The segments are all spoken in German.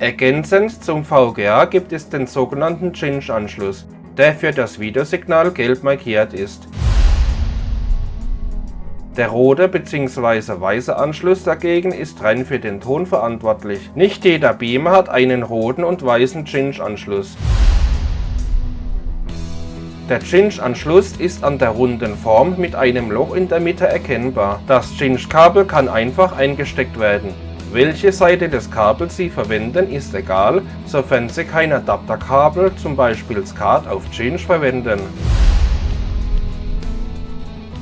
Ergänzend zum VGA gibt es den sogenannten Cinch-Anschluss, der für das Videosignal gelb markiert ist. Der rote bzw. weiße Anschluss dagegen ist rein für den Ton verantwortlich. Nicht jeder Beamer hat einen roten und weißen Cinch-Anschluss. Der Cinch-Anschluss ist an der runden Form mit einem Loch in der Mitte erkennbar. Das Cinch-Kabel kann einfach eingesteckt werden. Welche Seite des Kabels Sie verwenden ist egal, sofern Sie kein Adapterkabel, zum Beispiel SCART auf Cinch verwenden.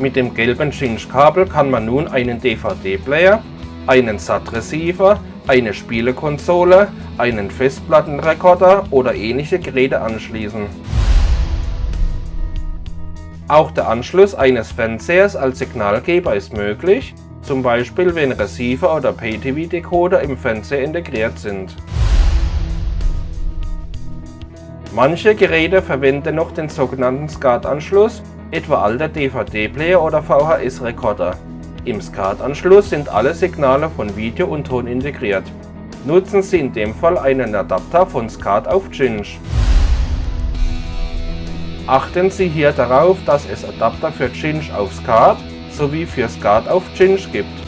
Mit dem gelben Cinch-Kabel kann man nun einen DVD-Player, einen SAT-Receiver, eine Spielekonsole, einen Festplattenrekorder oder ähnliche Geräte anschließen. Auch der Anschluss eines Fernsehers als Signalgeber ist möglich, zum Beispiel wenn Receiver oder Pay-TV-Decoder im Fernseher integriert sind. Manche Geräte verwenden noch den sogenannten SCART-Anschluss etwa alter DVD-Player oder VHS-Rekorder. Im SCART-Anschluss sind alle Signale von Video und Ton integriert. Nutzen Sie in dem Fall einen Adapter von SCART auf Cinch. Achten Sie hier darauf, dass es Adapter für Cinch auf SCART sowie für SCART auf Cinch gibt.